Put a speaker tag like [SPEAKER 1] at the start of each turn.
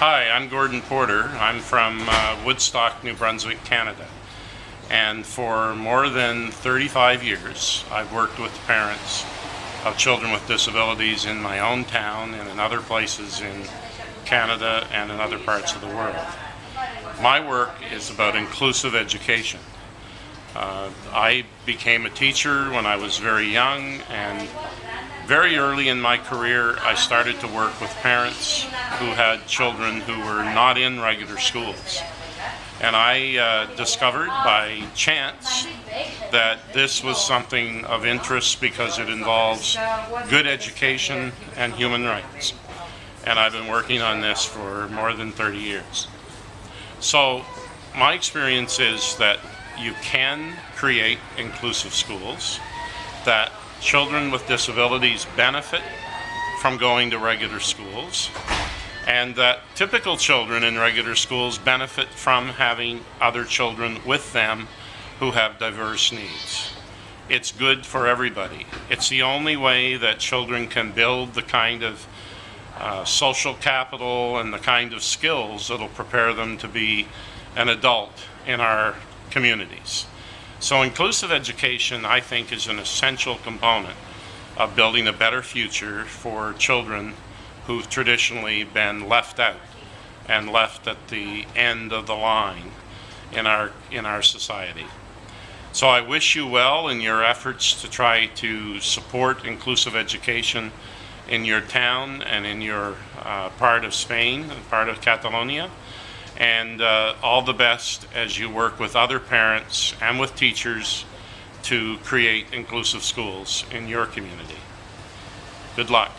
[SPEAKER 1] Hi, I'm Gordon Porter. I'm from uh, Woodstock, New Brunswick, Canada. And for more than 35 years, I've worked with parents of children with disabilities in my own town and in other places in Canada and in other parts of the world. My work is about inclusive education. Uh, I became a teacher when I was very young and very early in my career, I started to work with parents who had children who were not in regular schools. And I uh, discovered by chance that this was something of interest because it involves good education and human rights. And I've been working on this for more than 30 years. So my experience is that you can create inclusive schools, that children with disabilities benefit from going to regular schools and that typical children in regular schools benefit from having other children with them who have diverse needs. It's good for everybody. It's the only way that children can build the kind of uh, social capital and the kind of skills that'll prepare them to be an adult in our communities. So inclusive education, I think, is an essential component of building a better future for children who've traditionally been left out and left at the end of the line in our, in our society. So I wish you well in your efforts to try to support inclusive education in your town and in your uh, part of Spain, and part of Catalonia and uh, all the best as you work with other parents and with teachers to create inclusive schools in your community. Good luck.